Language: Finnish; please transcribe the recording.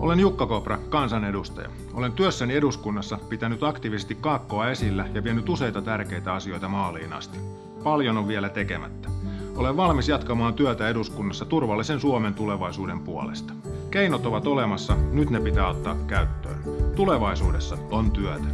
Olen Jukka Kopra, kansanedustaja. Olen työssäni eduskunnassa pitänyt aktiivisesti kaakkoa esillä ja vienyt useita tärkeitä asioita maaliin asti. Paljon on vielä tekemättä. Olen valmis jatkamaan työtä eduskunnassa turvallisen Suomen tulevaisuuden puolesta. Keinot ovat olemassa, nyt ne pitää ottaa käyttöön. Tulevaisuudessa on työtä.